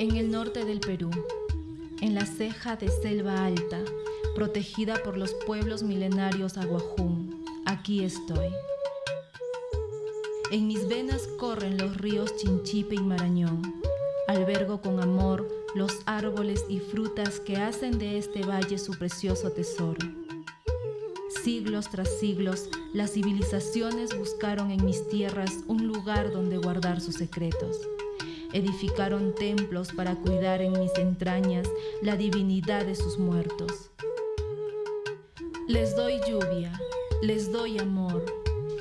En el norte del Perú, en la ceja de selva alta, protegida por los pueblos milenarios aguajún, aquí estoy. En mis venas corren los ríos Chinchipe y Marañón. Albergo con amor los árboles y frutas que hacen de este valle su precioso tesoro. Siglos tras siglos, las civilizaciones buscaron en mis tierras un lugar donde guardar sus secretos. Edificaron templos para cuidar en mis entrañas la divinidad de sus muertos. Les doy lluvia, les doy amor,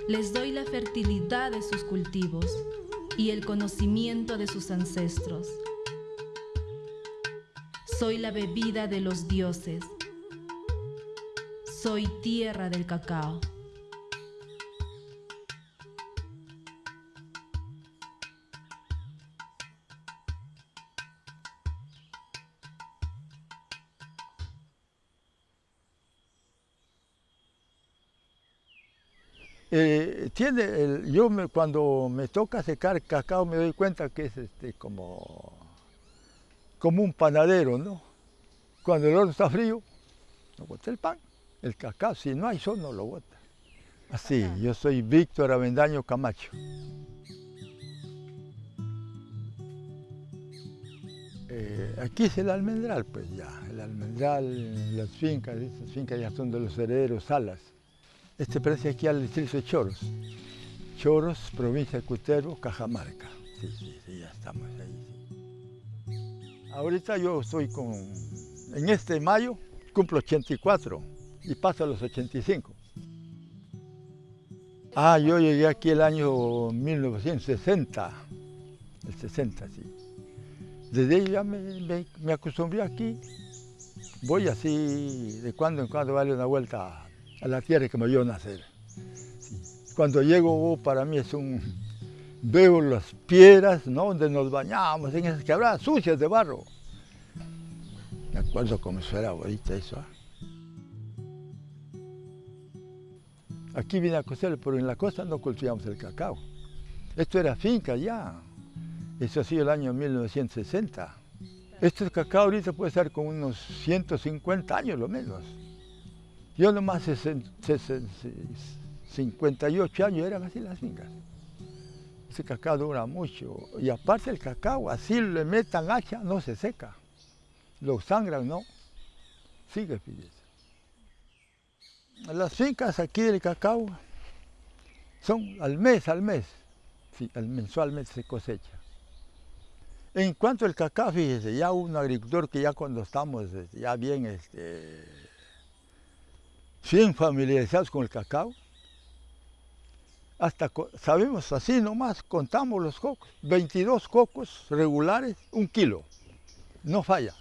les doy la fertilidad de sus cultivos y el conocimiento de sus ancestros. Soy la bebida de los dioses. Soy tierra del cacao. Eh, tiene el- yo me- cuando me toca secar cacao me doy cuenta que es este, como, como un panadero, ¿no? Cuando el horno está frío, no bota el pan. El cacao, si no hay sol, no lo bota. Así, yo soy Víctor Avendaño Camacho. Eh, aquí es el almendral, pues ya. El almendral, las fincas, estas fincas ya son de los herederos Salas. Este parece aquí al distrito de Choros. Choros, provincia de Cutervo, Cajamarca. Sí, sí, sí, ya estamos ahí. Ahorita yo estoy con, en este mayo cumplo 84 y paso a los 85. Ah, yo llegué aquí el año 1960, el 60, sí. Desde ahí ya me acostumbré aquí. Voy así, de cuando en cuando darle una vuelta a la tierra que me vio nacer. Cuando llego, oh, para mí es un... Veo las piedras, ¿no? Donde nos bañamos, en esas quebradas sucias de barro. Me acuerdo cómo era ahorita eso. ¿ah? Aquí vine a coser, pero en la costa no cultivamos el cacao. Esto era finca ya. Eso ha sido el año 1960. Este cacao ahorita puede estar con unos 150 años lo menos. Yo nomás sesen- sesen- 58 años eran así las fincas. Ese cacao dura mucho. Y aparte el cacao, así le metan hacha, no se seca. Lo sangran, no. Sigue, fíjese. Las fincas aquí del cacao son al mes, al mes. Sí, al mensualmente se cosecha. En cuanto al cacao, fíjese, ya un agricultor que ya cuando estamos ya bien, este, bien familiarizados con el cacao, hasta sabemos así nomás, contamos los cocos, 22 cocos regulares, un kilo, no falla.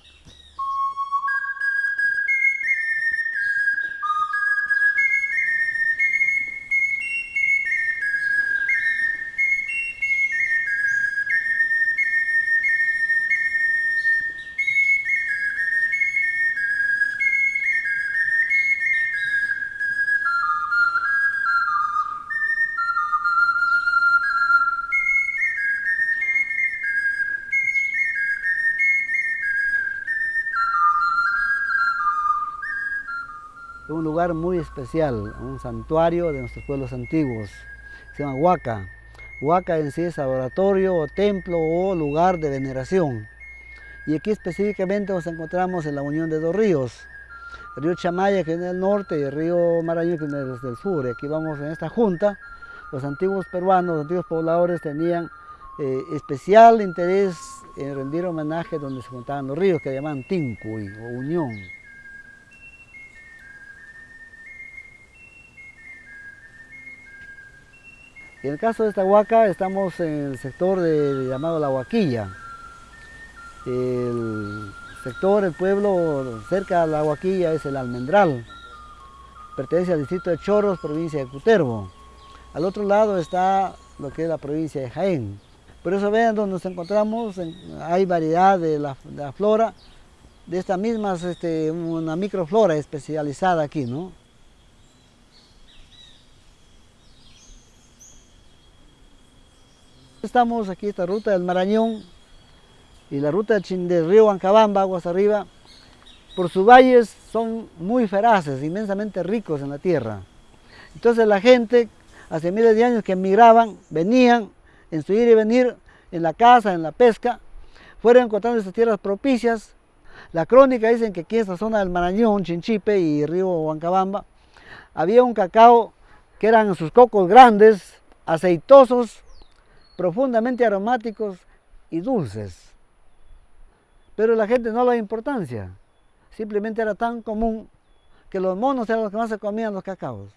Muy especial, un santuario de nuestros pueblos antiguos. Se llama Huaca. Huaca en sí es laboratorio o templo o lugar de veneración. Y aquí específicamente nos encontramos en la unión de dos ríos. El río Chamaya que viene del norte y el río Marañón que viene desde el sur. Y aquí vamos en esta junta. Los antiguos peruanos, los antiguos pobladores tenían eh, especial interés en rendir homenaje donde se juntaban los ríos que llamaban Tincuy o Unión. En el caso de esta huaca estamos en el sector de- llamado La Huaquilla. El sector, el pueblo cerca de La Huaquilla es el Almendral. Pertenece al distrito de Chorros, provincia de Cutervo. Al otro lado está lo que es la provincia de Jaén. Por eso vean donde nos encontramos, en- hay variedad de la, flora, de esta misma, este, una microflora especializada aquí, ¿no? Estamos aquí, esta ruta del Marañón, y la ruta del río Huancabamba, aguas arriba, por sus valles son muy feraces, inmensamente ricos en la tierra. Entonces la gente, hace miles de años que emigraban, venían en su ir y venir, en la caza, en la pesca, fueron encontrando estas tierras propicias. La crónica dicen que aquí en esta zona del Marañón, Chinchipe y río Huancabamba, había un cacao que eran sus cocos grandes, aceitosos, profundamente aromáticos y dulces. Pero la gente no le da importancia. Simplemente era tan común que los monos eran los que más se comían los cacaos.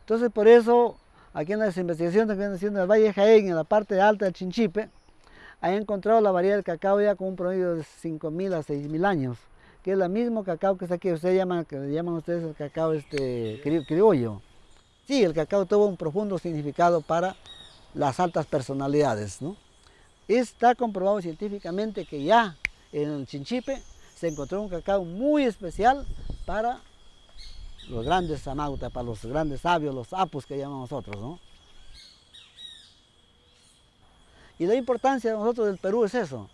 Entonces por eso, aquí en las investigaciones que vienen haciendo en el Valle Jaén, en la parte alta del Chinchipe, han encontrado la variedad del cacao ya con un promedio de 5.000 a 6.000 años, que es el mismo cacao que está aquí, ustedes llaman, que llaman ustedes el cacao este, criollo. Sí, el cacao tuvo un profundo significado para las altas personalidades. ¿no? Está comprobado científicamente que ya en el Chinchipe se encontró un cacao muy especial para los grandes samautas, para los grandes sabios, los apus que llamamos nosotros. ¿no? Y la importancia de nosotros del Perú es eso,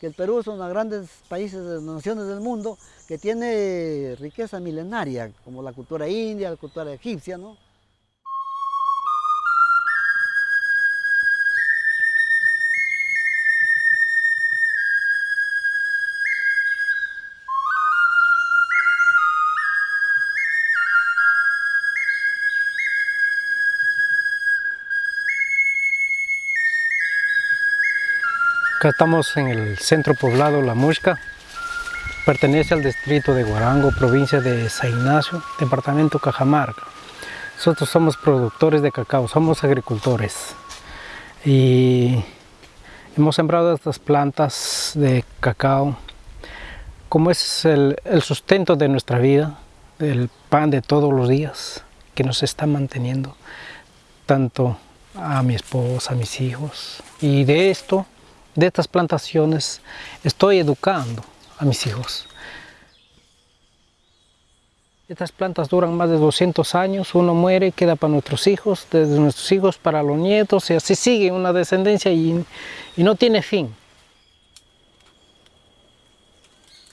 que el Perú es uno de los grandes países, naciones del mundo, que tiene riqueza milenaria, como la cultura india, la cultura egipcia, ¿no? Acá estamos en el centro poblado La Musca. Pertenece al distrito de Guarango, provincia de San Ignacio, departamento Cajamarca. Nosotros somos productores de cacao, somos agricultores. Y hemos sembrado estas plantas de cacao como es el, el sustento de nuestra vida, el pan de todos los días que nos está manteniendo, tanto a mi esposa, a mis hijos. Y de esto de estas plantaciones estoy educando a mis hijos. Estas plantas duran más de 200 años, uno muere, queda para nuestros hijos, desde nuestros hijos para los nietos, y así sigue una descendencia y, y no tiene fin.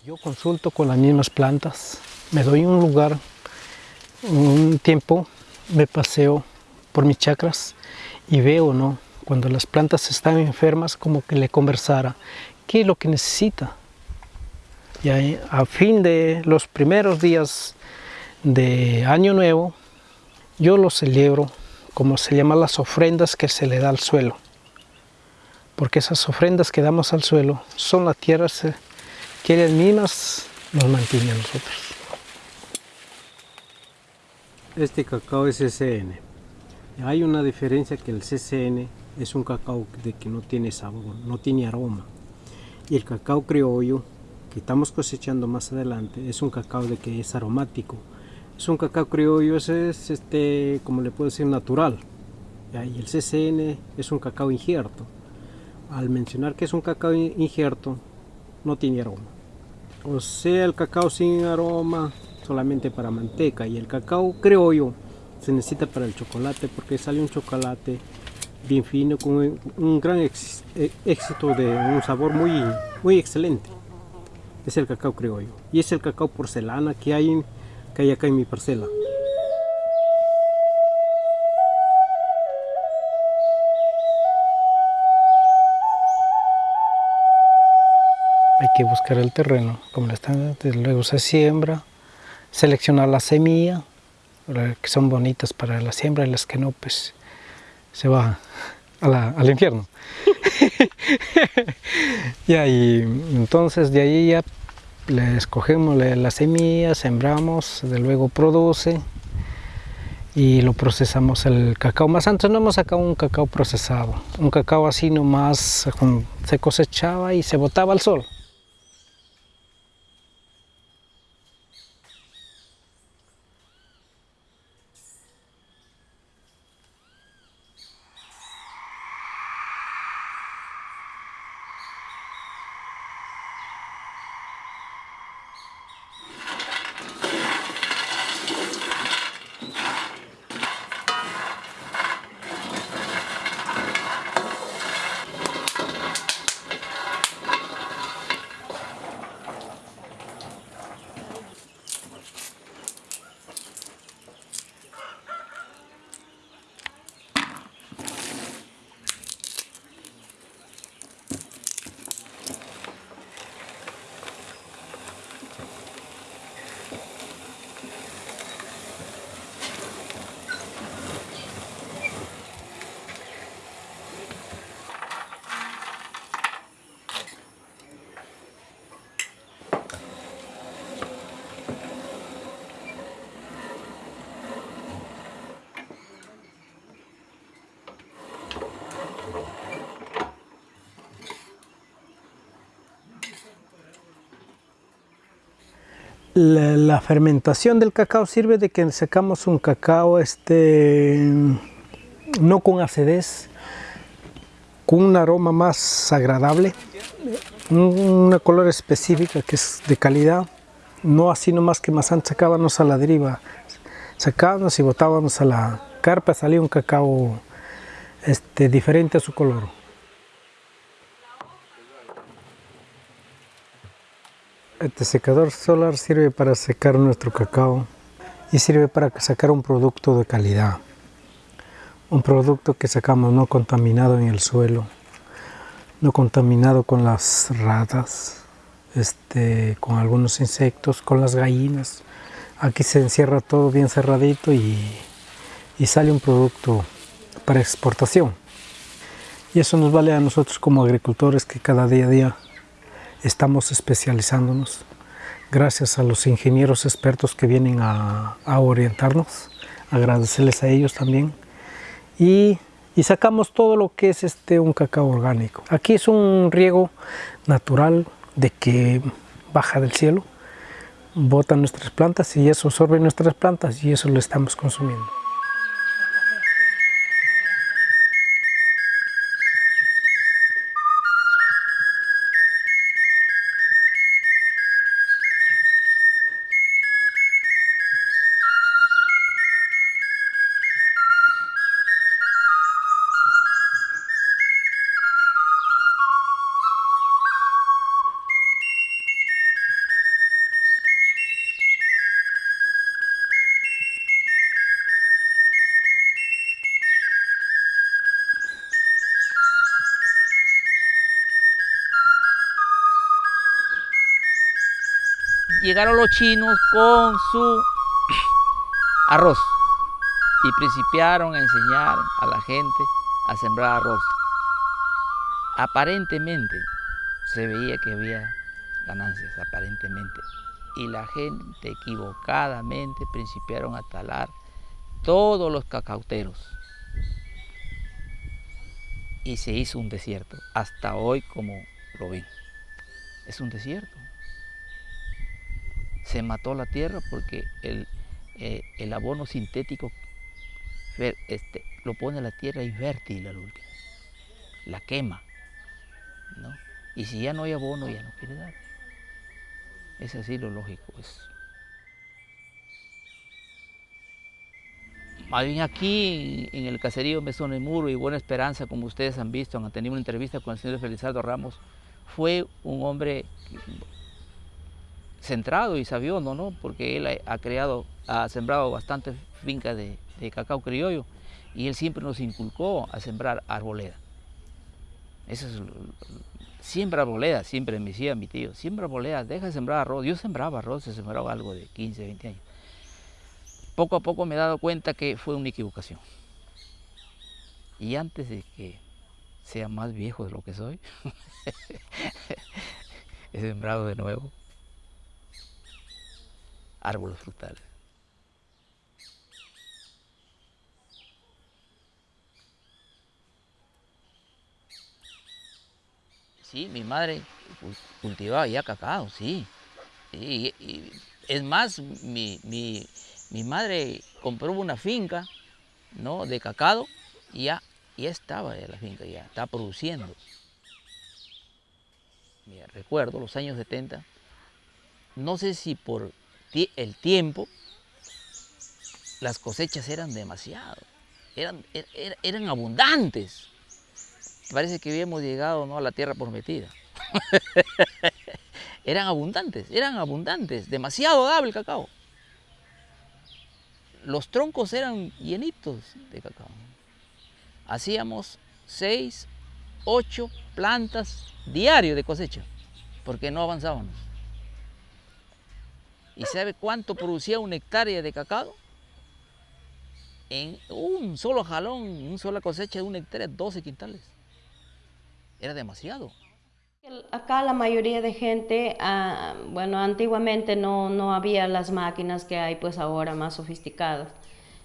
Yo consulto con las mismas plantas, me doy un lugar, un tiempo, me paseo por mis chacras y veo, ¿no? Cuando las plantas están enfermas, como que le conversara qué es lo que necesita. Y a fin de los primeros días de Año Nuevo, yo lo celebro como se llaman las ofrendas que se le da al suelo. Porque esas ofrendas que damos al suelo son las tierras que ellas mismas nos mantienen a nosotros. Este cacao es SN. Hay una diferencia que el CCN es un cacao de que no tiene sabor, no tiene aroma. Y el cacao criollo que estamos cosechando más adelante es un cacao de que es aromático. Es un cacao criollo, ese es este, como le puedo decir, natural. Y el CCN es un cacao injerto. Al mencionar que es un cacao injerto, no tiene aroma. O sea, el cacao sin aroma solamente para manteca y el cacao criollo se necesita para el chocolate porque sale un chocolate bien fino, con un gran eh, éxito de un sabor muy, muy excelente. Es el cacao criollo. Y es el cacao porcelana que hay, que hay acá en mi parcela. Hay que buscar el terreno, como le están, luego se siembra, seleccionar la semilla, que son bonitas para la siembra y las que no, pues se va al infierno. y ahí, entonces de ahí ya le escogemos la semilla, sembramos, de luego produce y lo procesamos el cacao. Más antes no hemos sacado un cacao procesado, un cacao así nomás se cosechaba y se botaba al sol. La, fermentación del cacao sirve de que sacamos un cacao este, no con acidez, con un aroma más agradable, una color específica que es de calidad, no así nomás que más antes sacábamos a la deriva, sacábamos y botábamos a la carpa, salía un cacao este, diferente a su color. Este secador solar sirve para secar nuestro cacao y sirve para sacar un producto de calidad. Un producto que sacamos no contaminado en el suelo, no contaminado con las ratas, este, con algunos insectos, con las gallinas. Aquí se encierra todo bien cerradito y, y sale un producto para exportación. Y eso nos vale a nosotros como agricultores que cada día a día estamos especializándonos gracias a los ingenieros expertos que vienen a, orientarnos, agradecerles a ellos también. Y, sacamos todo lo que es este, un cacao orgánico. Aquí es un riego natural de que baja del cielo, bota nuestras plantas y eso absorbe nuestras plantas y eso lo estamos consumiendo. Llegaron los chinos con su arroz y principiaron a enseñar a la gente a sembrar arroz. Aparentemente se veía que había ganancias, aparentemente. Y la gente equivocadamente principiaron a talar todos los cacauteros. Y se hizo un desierto, hasta hoy como lo ven. Es un desierto se mató la tierra porque el, eh, el abono sintético este, lo pone la tierra infértil al último, la quema. ¿no? Y si ya no hay abono, ya no quiere dar. Es así lo lógico. Es. Más bien aquí, en el caserío Mesón del Muro y Buena Esperanza, como ustedes han visto, han tenido una entrevista con el señor Felizardo Ramos, fue un hombre centrado y sabiondo, ¿no? Porque él ha creado, ha sembrado bastantes fincas de, cacao criollo y él siempre nos inculcó a sembrar arboleda. Eso es, siembra arboleda, siempre me decía mi tío, siembra arboleda, deja de sembrar arroz. Yo sembraba arroz, se sembraba algo de 15, 20 años. Poco a poco me he dado cuenta que fue una equivocación. Y antes de que sea más viejo de lo que soy, he sembrado de nuevo árboles frutales. Sí, mi madre cultivaba ya cacao, sí. Y, es más, mi, madre compró una finca ¿no? de cacao y ya, ya estaba la finca, ya estaba produciendo. recuerdo los años 70, no sé si por el tiempo, las cosechas eran demasiado, eran, er, er, abundantes. Parece que habíamos llegado ¿no? a la tierra prometida. eran abundantes, eran abundantes, demasiado dable el cacao. Los troncos eran llenitos de cacao. Hacíamos seis, ocho plantas diario de cosecha, porque no avanzábamos. ¿Y sabe cuánto producía una hectárea de cacao? En un solo jalón, una sola cosecha de una hectárea, 12 quintales. Era demasiado. Acá la mayoría de gente, ah, bueno, antiguamente no, no había las máquinas que hay pues ahora más sofisticadas.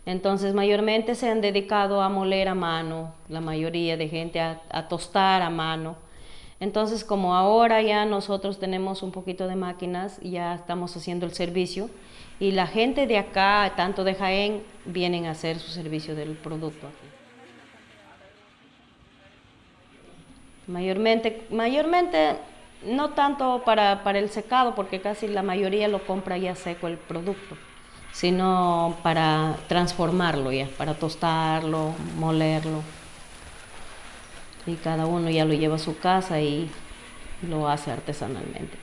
Entonces mayormente se han dedicado a moler a mano, la mayoría de gente a tostar a mano. Entonces, como ahora ya nosotros tenemos un poquito de máquinas, ya estamos haciendo el servicio y la gente de acá, tanto de Jaén, vienen a hacer su servicio del producto. Mayormente, mayormente no tanto para, para el secado, porque casi la mayoría lo compra ya seco el producto, sino para transformarlo ya, para tostarlo, molerlo y cada uno ya lo lleva a su casa y lo hace artesanalmente.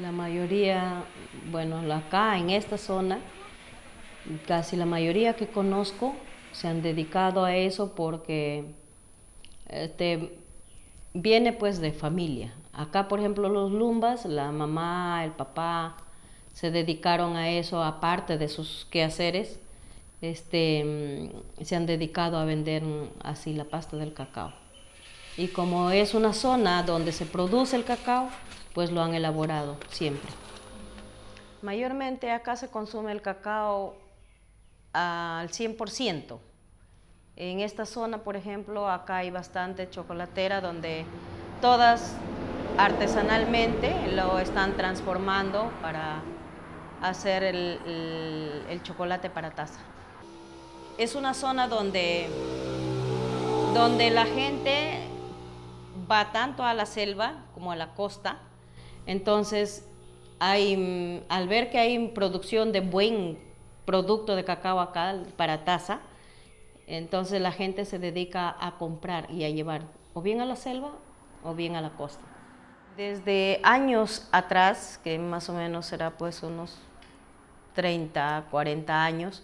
La mayoría, bueno, acá en esta zona, casi la mayoría que conozco se han dedicado a eso porque este, viene pues de familia. Acá, por ejemplo, los lumbas, la mamá, el papá, se dedicaron a eso aparte de sus quehaceres este, mm, se han dedicado a vender mm, así la pasta del cacao. Y como es una zona donde se produce el cacao, pues lo han elaborado siempre. Mayormente acá se consume el cacao al 100%. En esta zona, por ejemplo, acá hay bastante chocolatera donde todas artesanalmente lo están transformando para hacer el chocolate para taza es una zona donde, donde la gente va tanto a la selva como a la costa. Entonces, al ver que hay producción de buen producto de cacao acá para taza, entonces la gente se dedica a comprar y a llevar o bien a la selva o bien a la costa. Desde años atrás, que más o menos será pues unos 30, 40 años,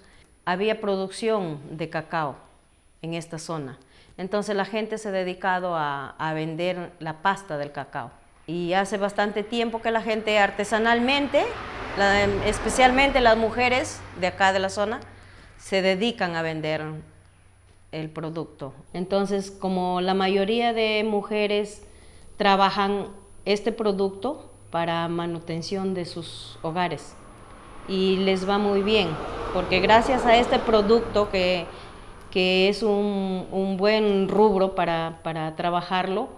había producción de cacao en esta zona. Entonces la gente se ha dedicado a, vender la pasta del cacao. Y hace bastante tiempo que la gente artesanalmente, especialmente las mujeres de acá de la zona, se dedican a vender el producto. Entonces, como la mayoría de mujeres trabajan este producto para manutención de sus hogares, y les va muy bien, porque gracias a este producto que, es un, buen rubro para, trabajarlo,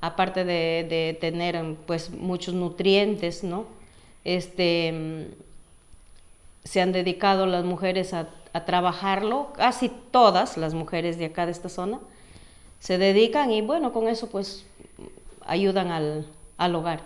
aparte de, tener pues muchos nutrientes, ¿no? Este, se han dedicado las mujeres a, trabajarlo, casi todas las mujeres de acá de esta zona se dedican y bueno, con eso pues ayudan al hogar.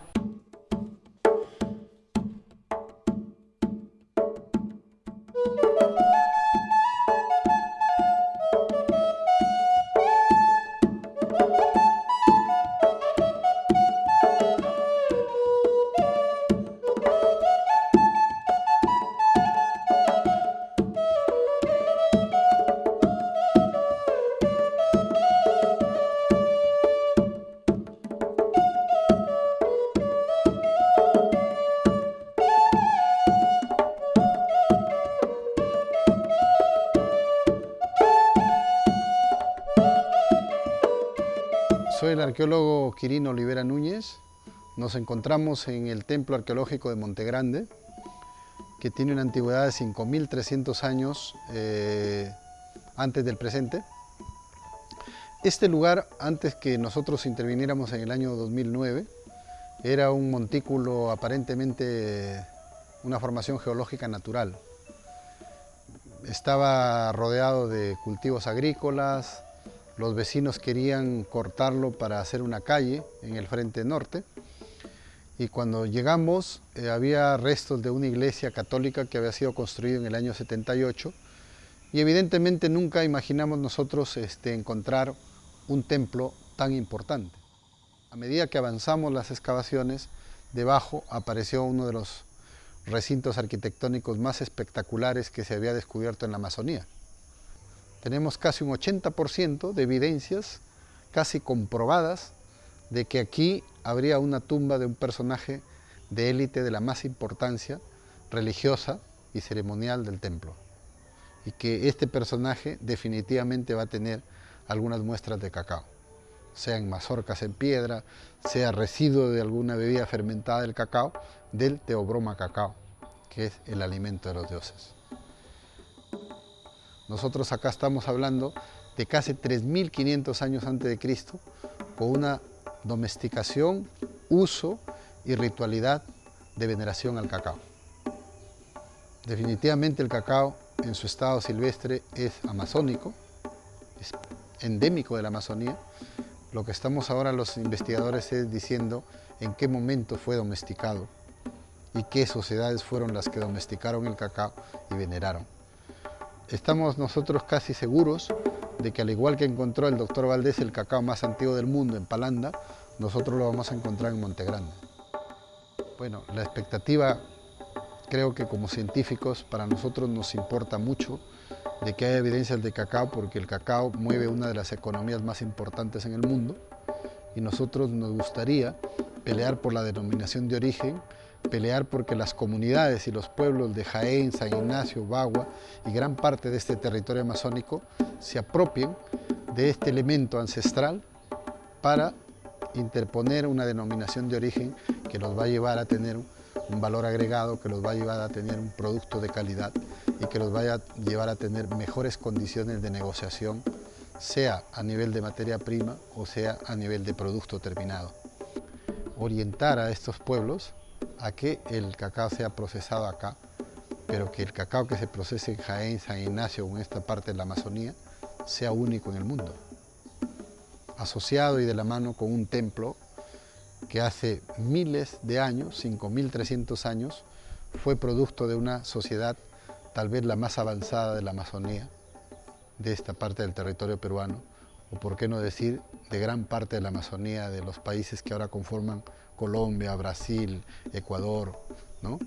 Quirino Olivera Núñez. Nos encontramos en el Templo Arqueológico de Montegrande, que tiene una antigüedad de 5.300 años eh, antes del presente. Este lugar, antes que nosotros interviniéramos en el año 2009, era un montículo aparentemente una formación geológica natural. Estaba rodeado de cultivos agrícolas, los vecinos querían cortarlo para hacer una calle en el frente norte y cuando llegamos eh, había restos de una iglesia católica que había sido construida en el año 78 y evidentemente nunca imaginamos nosotros este, encontrar un templo tan importante. A medida que avanzamos las excavaciones, debajo apareció uno de los recintos arquitectónicos más espectaculares que se había descubierto en la Amazonía. Tenemos casi un 80% de evidencias casi comprobadas de que aquí habría una tumba de un personaje de élite de la más importancia religiosa y ceremonial del templo. Y que este personaje definitivamente va a tener algunas muestras de cacao, sea en mazorcas en piedra, sea residuo de alguna bebida fermentada del cacao, del teobroma cacao, que es el alimento de los dioses. Nosotros acá estamos hablando de casi 3.500 años antes de Cristo, con una domesticación, uso y ritualidad de veneración al cacao. Definitivamente el cacao en su estado silvestre es amazónico, es endémico de la Amazonía. Lo que estamos ahora los investigadores es diciendo en qué momento fue domesticado y qué sociedades fueron las que domesticaron el cacao y veneraron. Estamos nosotros casi seguros de que al igual que encontró el doctor Valdés el cacao más antiguo del mundo en Palanda, nosotros lo vamos a encontrar en Montegrande. Bueno, la expectativa creo que como científicos para nosotros nos importa mucho de que haya evidencias de cacao porque el cacao mueve una de las economías más importantes en el mundo y nosotros nos gustaría pelear por la denominación de origen, pelear porque las comunidades y los pueblos de Jaén, San Ignacio, Bagua y gran parte de este territorio amazónico se apropien de este elemento ancestral para interponer una denominación de origen que nos va a llevar a tener un valor agregado que los va a llevar a tener un producto de calidad y que los vaya a llevar a tener mejores condiciones de negociación, sea a nivel de materia prima o sea a nivel de producto terminado. Orientar a estos pueblos a que el cacao sea procesado acá, pero que el cacao que se procese en Jaén, San Ignacio o en esta parte de la Amazonía sea único en el mundo. Asociado y de la mano con un templo que hace miles de años, 5.300 años, fue producto de una sociedad tal vez la más avanzada de la Amazonía, de esta parte del territorio peruano, o por qué no decir de gran parte de la Amazonía, de los países que ahora conforman Colombia, Brasil, Ecuador, ¿no?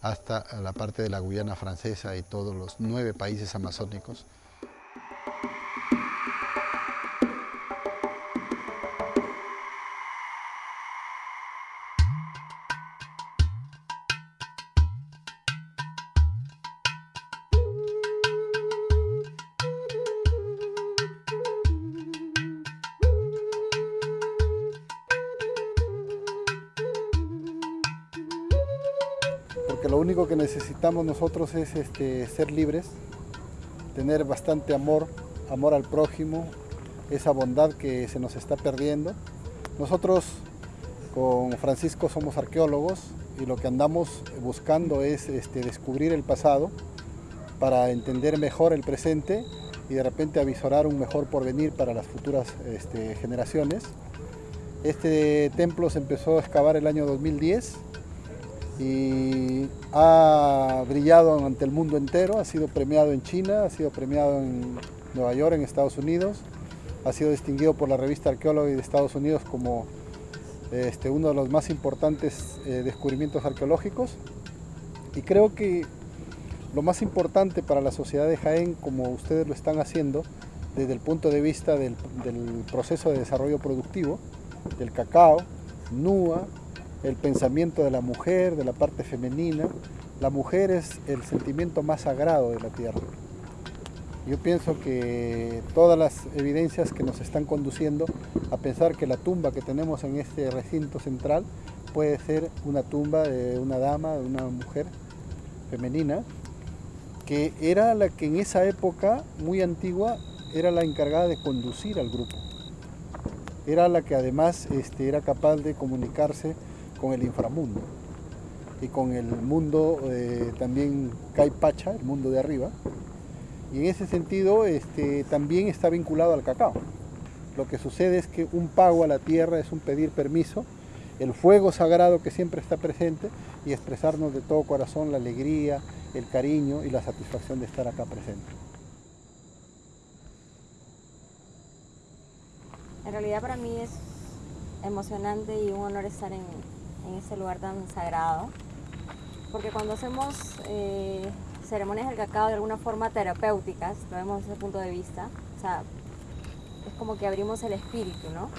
hasta la parte de la Guyana francesa y todos los nueve países amazónicos, nosotros es este, ser libres, tener bastante amor, amor al prójimo, esa bondad que se nos está perdiendo. Nosotros con Francisco somos arqueólogos y lo que andamos buscando es este, descubrir el pasado para entender mejor el presente y de repente avisorar un mejor porvenir para las futuras este, generaciones. Este templo se empezó a excavar el año 2010 y ha brillado ante el mundo entero, ha sido premiado en China, ha sido premiado en Nueva York, en Estados Unidos, ha sido distinguido por la revista Arqueóloga de Estados Unidos como este, uno de los más importantes eh, descubrimientos arqueológicos. Y creo que lo más importante para la sociedad de Jaén, como ustedes lo están haciendo, desde el punto de vista del, del proceso de desarrollo productivo, del cacao, NUA, el pensamiento de la mujer, de la parte femenina. La mujer es el sentimiento más sagrado de la tierra. Yo pienso que todas las evidencias que nos están conduciendo a pensar que la tumba que tenemos en este recinto central puede ser una tumba de una dama, de una mujer femenina, que era la que en esa época muy antigua era la encargada de conducir al grupo. Era la que además este, era capaz de comunicarse con el inframundo y con el mundo eh, también Caipacha, el mundo de arriba. Y en ese sentido este, también está vinculado al cacao. Lo que sucede es que un pago a la tierra es un pedir permiso, el fuego sagrado que siempre está presente y expresarnos de todo corazón la alegría, el cariño y la satisfacción de estar acá presente. En realidad para mí es emocionante y un honor estar en, en ese lugar tan sagrado. Porque cuando hacemos eh, ceremonias del cacao de alguna forma terapéuticas, lo vemos desde ese punto de vista, o sea, es como que abrimos el espíritu, ¿no?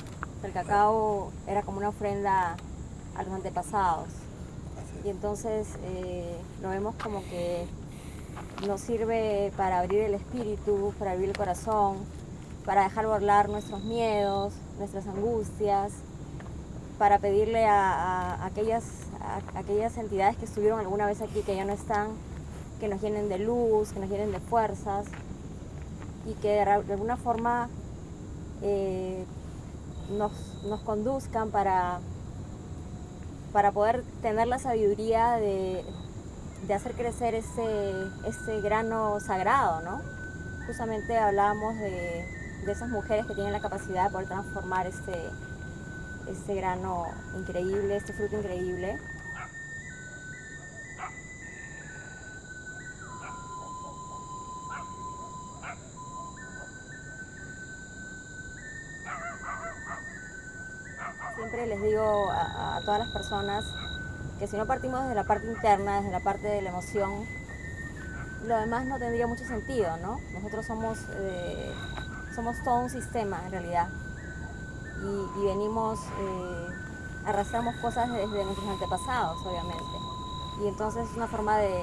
El cacao era como una ofrenda a los antepasados. Y entonces eh, lo vemos como que nos sirve para abrir el espíritu, para abrir el corazón, para dejar volar nuestros miedos, nuestras angustias, para pedirle a, aquellas, aquellas entidades que estuvieron alguna vez aquí, que ya no están, que nos llenen de luz, que nos llenen de fuerzas, y que de alguna forma eh, nos, conduzcan para, para poder tener la sabiduría de, hacer crecer ese, ese, grano sagrado, ¿no? Justamente hablábamos de, de, esas mujeres que tienen la capacidad de poder transformar ese, ese grano increíble, este fruto increíble. Siempre les digo a, todas las personas que si no partimos desde la parte interna, desde la parte de la emoción, lo demás no tendría mucho sentido, ¿no? Nosotros somos, eh, somos todo un sistema en realidad y, venimos, eh, arrastramos cosas desde nuestros antepasados, obviamente. Y entonces es una forma de,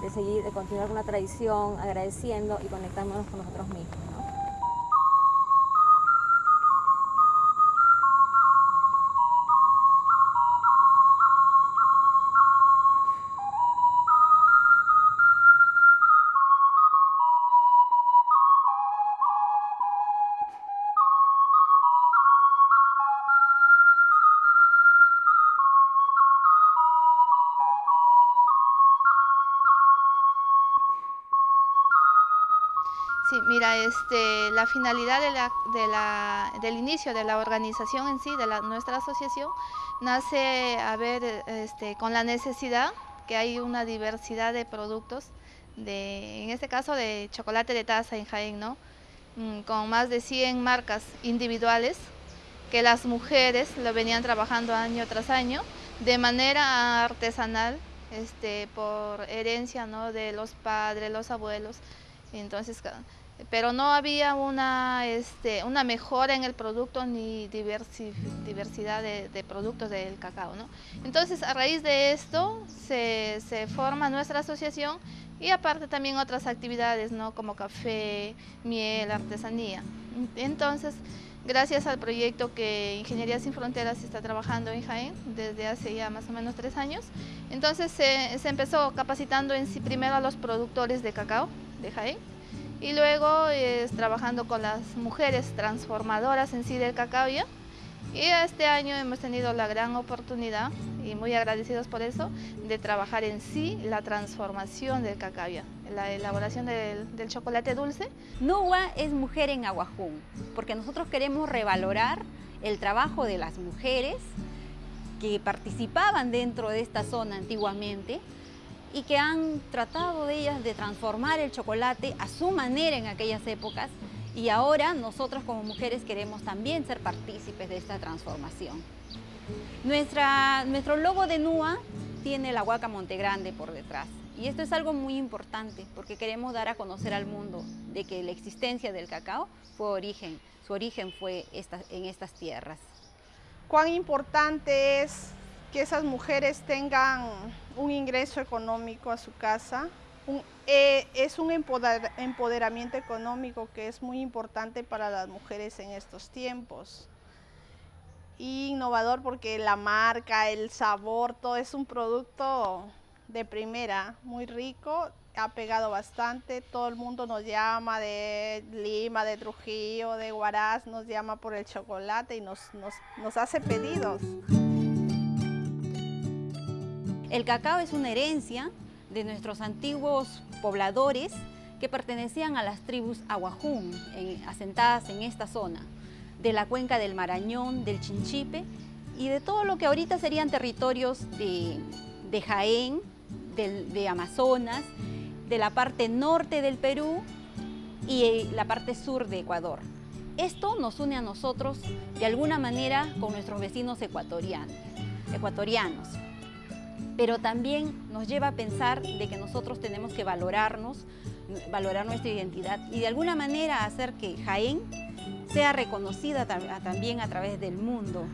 de seguir, de continuar con una tradición, agradeciendo y conectándonos con nosotros mismos. Este, la finalidad del inicio de la organización en sí, de nuestra asociación, nace a ver este, con la necesidad que hay una diversidad de productos, de, en este caso de chocolate de taza en Jaén, ¿no? Mm, con más de 100 marcas individuales que las mujeres lo venían trabajando año tras año de manera artesanal, este, por herencia ¿no? de los padres, los abuelos, entonces, pero no había una, este, una mejora en el producto ni diversidad de, productos del cacao. ¿no? Entonces, a raíz de esto se, forma nuestra asociación y aparte también otras actividades, ¿no? como café, miel, artesanía. Entonces, gracias al proyecto que Ingeniería Sin Fronteras está trabajando en Jaén desde hace ya más o menos tres años, entonces se, se empezó capacitando en sí primero a los productores de cacao, de Jaén. Y luego es trabajando con las mujeres transformadoras en sí del cacao Y este año hemos tenido la gran oportunidad, y muy agradecidos por eso, de trabajar en sí la transformación del cacao, la elaboración del, chocolate dulce. NUA es Mujer en Aguajún, porque nosotros queremos revalorar el trabajo de las mujeres que participaban dentro de esta zona antiguamente y que han tratado ellas de transformar el chocolate a su manera en aquellas épocas y ahora nosotros como mujeres queremos también ser partícipes de esta transformación. Nuestra, nuestro logo de NUA tiene la Huaca Montegrande por detrás y esto es algo muy importante porque queremos dar a conocer al mundo de que la existencia del cacao fue origen, su origen fue en estas tierras. Cuán importante es que esas mujeres tengan un ingreso económico a su casa. Eh, es un empoderamiento económico que es muy importante para las mujeres en estos tiempos. Y innovador porque la marca, el sabor, todo es un producto de primera, muy rico, ha pegado bastante, todo el mundo nos llama de Lima, de Trujillo, de Huaraz, nos llama por el chocolate y nos, nos hace pedidos. El cacao es una herencia de nuestros antiguos pobladores que pertenecían a las tribus Aguajún, asentadas en esta zona, de la cuenca del Marañón, del Chinchipe y de todo lo que ahorita serían territorios de, Jaén, de Amazonas, de la parte norte del Perú y la parte sur de Ecuador. Esto nos une a nosotros de alguna manera con nuestros vecinos ecuatorianos pero también nos lleva a pensar de que nosotros tenemos que valorarnos, valorar nuestra identidad y de alguna manera hacer que Jaén sea reconocida también a través del mundo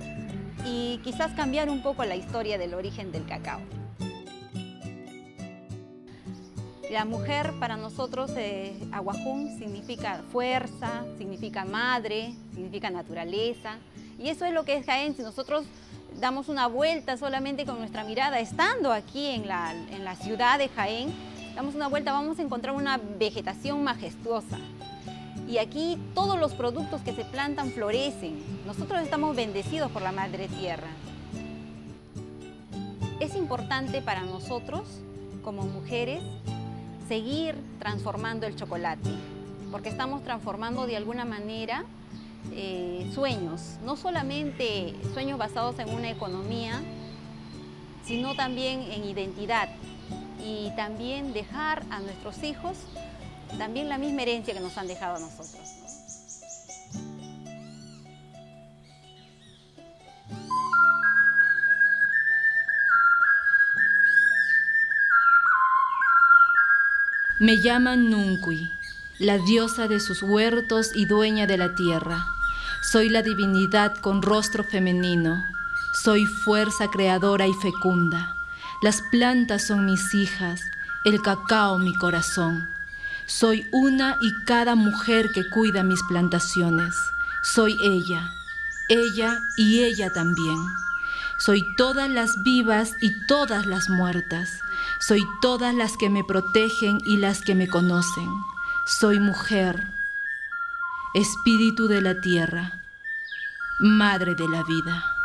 y quizás cambiar un poco la historia del origen del cacao. La mujer para nosotros, eh, Aguajún, significa fuerza, significa madre, significa naturaleza. Y eso es lo que es Jaén. Si nosotros damos una vuelta solamente con nuestra mirada, estando aquí en la, en la ciudad de Jaén, damos una vuelta, vamos a encontrar una vegetación majestuosa. Y aquí todos los productos que se plantan florecen. Nosotros estamos bendecidos por la Madre Tierra. Es importante para nosotros, como mujeres, seguir transformando el chocolate, porque estamos transformando de alguna manera eh, sueños, no solamente sueños basados en una economía, sino también en identidad. Y también dejar a nuestros hijos también la misma herencia que nos han dejado a nosotros. Me llaman Nuncui, la diosa de sus huertos y dueña de la tierra. Soy la divinidad con rostro femenino. Soy fuerza creadora y fecunda. Las plantas son mis hijas, el cacao mi corazón. Soy una y cada mujer que cuida mis plantaciones. Soy ella, ella y ella también. Soy todas las vivas y todas las muertas. Soy todas las que me protegen y las que me conocen. Soy mujer, espíritu de la tierra, madre de la vida.